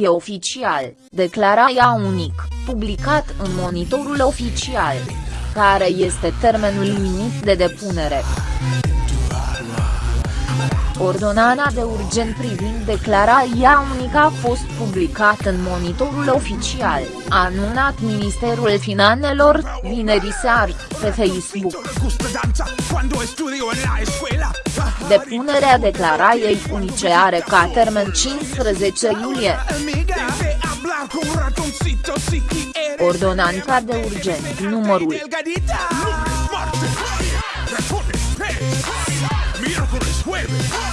E oficial, declara ea unic, publicat în monitorul oficial. Care este termenul limit de depunere? Ordonana de urgent privind declarația unică a fost publicat în monitorul oficial, a anunțat Ministerul Finanțelor, vineri seară, pe Facebook. Depunerea declarației unice are ca termen 15 iulie. Ordonanța de urgent numărul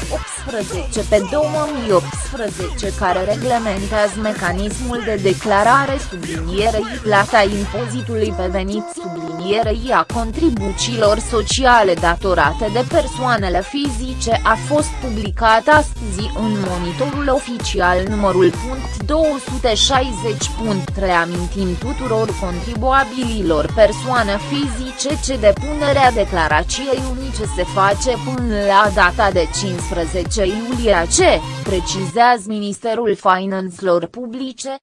Oops. 18 pe 2018 care reglementează mecanismul de declarare sublinierei plata impozitului pe venit sublinierei a contribuțiilor sociale datorate de persoanele fizice a fost publicat astăzi în monitorul oficial numărul punct 260. Amintim tuturor contribuabililor persoane fizice ce depunerea declarației unice se face până la data de 15 10 iulie ce, precizează Ministerul Finanțelor Publice.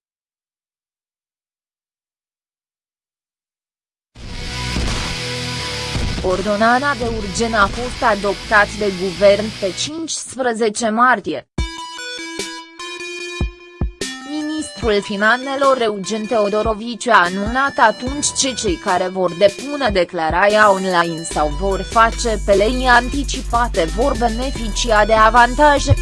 Ordonana de urgen a fost adoptat de guvern pe 15 martie. Ministrul Finanțelor Eugen Teodorovici a anunțat atunci ce cei care vor depune declarația online sau vor face pe lei anticipate vor beneficia de avantaje.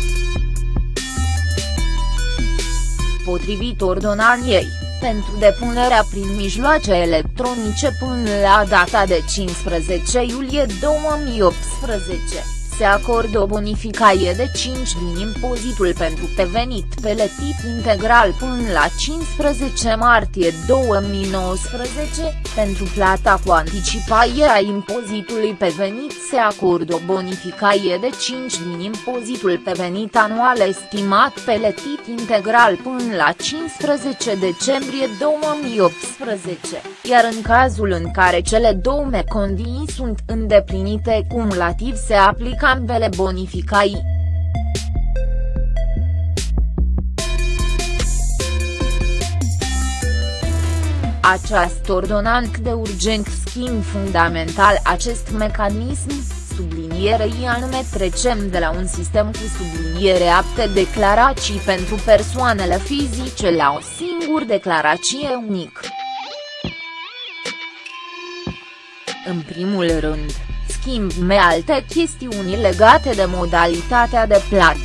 Potrivit ordonaniei, pentru depunerea prin mijloace electronice până la data de 15 iulie 2018 se acordă o bonificație de 5 din impozitul pentru pe venit plătit integral până la 15 martie 2019, pentru plata cu anticipare a impozitului pe venit se acordă o bonificație de 5 din impozitul pe venit anual estimat plătit integral până la 15 decembrie 2018, iar în cazul în care cele două condiții sunt îndeplinite cumulativ se aplică ambele bonificai. Această ordonanță de urgent schimb fundamental acest mecanism, sublinierei anume trecem de la un sistem cu subliniere apte declarații pentru persoanele fizice la o singură declarație unică. În primul rând, schimb alte chestiuni legate de modalitatea de plată,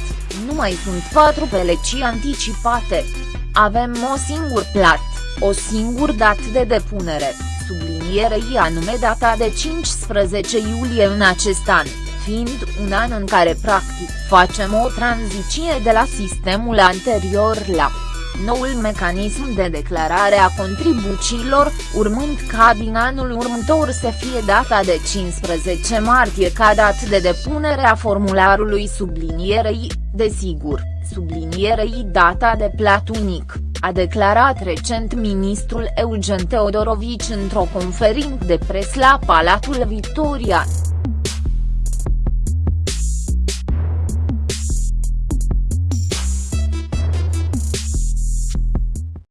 nu mai sunt patru pelecii anticipate. Avem o singur plat, o singur dată de depunere, sublinierei anume data de 15 iulie în acest an, fiind un an în care practic facem o tranziție de la sistemul anterior la noul mecanism de declarare a contribuțiilor, urmând ca din anul următor să fie data de 15 martie ca dată de depunere a formularului sublinierei, desigur, sublinierei data de plat unic, a declarat recent ministrul Eugen Teodorovici într-o conferință de pres la Palatul Victoria.